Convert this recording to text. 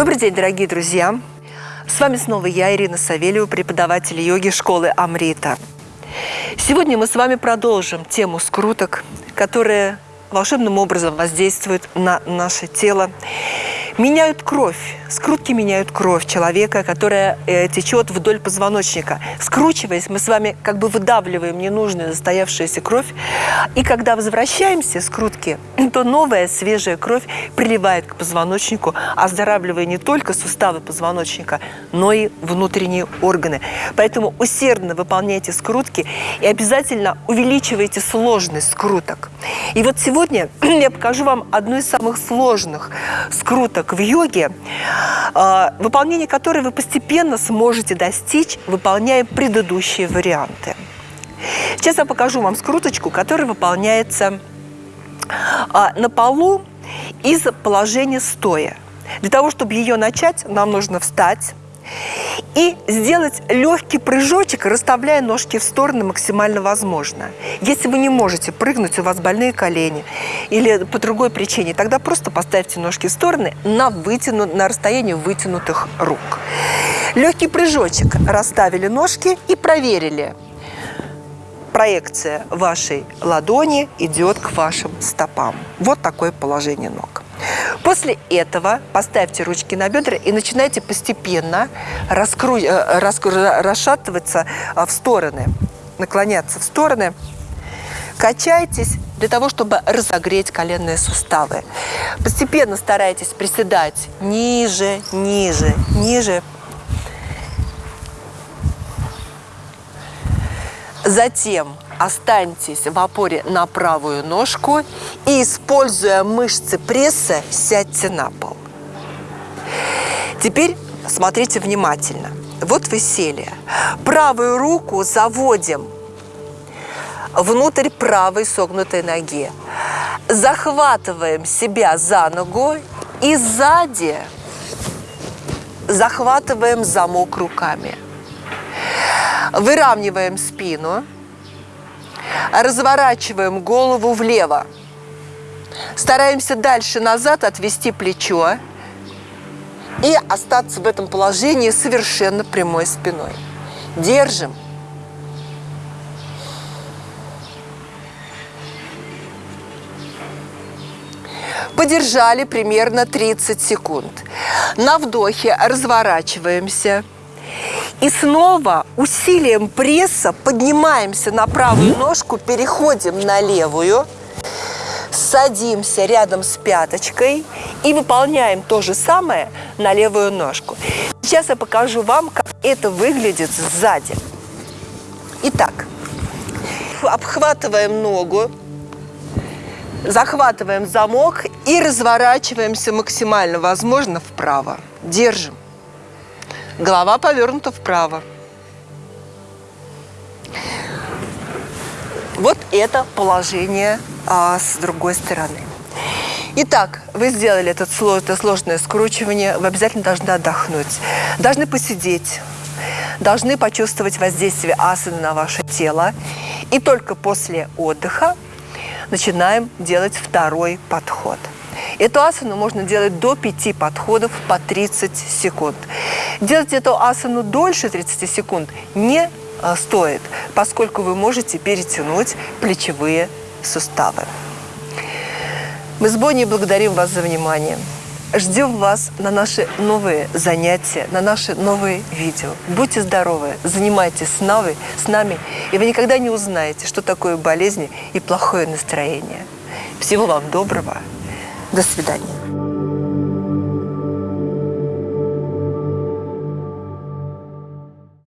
Добрый день, дорогие друзья! С вами снова я, Ирина Савельева, преподаватель йоги школы Амрита. Сегодня мы с вами продолжим тему скруток, которые волшебным образом воздействуют на наше тело меняют кровь. Скрутки меняют кровь человека, которая э, течет вдоль позвоночника. Скручиваясь, мы с вами как бы выдавливаем ненужную застоявшуюся кровь. И когда возвращаемся скрутки, то новая свежая кровь приливает к позвоночнику, оздоравливая не только суставы позвоночника, но и внутренние органы. Поэтому усердно выполняйте скрутки и обязательно увеличивайте сложность скруток. И вот сегодня я покажу вам одну из самых сложных скруток в йоге, а, выполнение которой вы постепенно сможете достичь, выполняя предыдущие варианты. Сейчас я покажу вам скруточку, которая выполняется а, на полу из положения стоя. Для того, чтобы ее начать, нам нужно встать, и сделать легкий прыжочек, расставляя ножки в стороны максимально возможно. Если вы не можете прыгнуть, у вас больные колени или по другой причине, тогда просто поставьте ножки в стороны на, вытяну, на расстоянии вытянутых рук. Легкий прыжочек. Расставили ножки и проверили. Проекция вашей ладони идет к вашим стопам. Вот такое положение ног. После этого поставьте ручки на бедра и начинайте постепенно раскру... Э, раскру... расшатываться э, в стороны, наклоняться в стороны. Качайтесь для того, чтобы разогреть коленные суставы. Постепенно старайтесь приседать ниже, ниже, ниже. Затем останьтесь в опоре на правую ножку и, используя мышцы пресса, сядьте на пол. Теперь смотрите внимательно. Вот вы сели. Правую руку заводим внутрь правой согнутой ноги. Захватываем себя за ногу и сзади захватываем замок руками. Выравниваем спину разворачиваем голову влево. Стараемся дальше назад отвести плечо и остаться в этом положении совершенно прямой спиной. Держим. Подержали примерно 30 секунд. На вдохе разворачиваемся – и снова усилием пресса поднимаемся на правую ножку, переходим на левую, садимся рядом с пяточкой и выполняем то же самое на левую ножку. Сейчас я покажу вам, как это выглядит сзади. Итак, обхватываем ногу, захватываем замок и разворачиваемся максимально возможно вправо. Держим. Голова повернута вправо. Вот это положение а, с другой стороны. Итак, вы сделали это, сложное скручивание, вы обязательно должны отдохнуть, должны посидеть, должны почувствовать воздействие асаны на ваше тело. И только после отдыха начинаем делать второй подход. Эту асану можно делать до 5 подходов по 30 секунд. Делать эту асану дольше 30 секунд не а, стоит, поскольку вы можете перетянуть плечевые суставы. Мы с Бонни благодарим вас за внимание. Ждем вас на наши новые занятия, на наши новые видео. Будьте здоровы, занимайтесь с нами, с нами, и вы никогда не узнаете, что такое болезни и плохое настроение. Всего вам доброго. До свидания.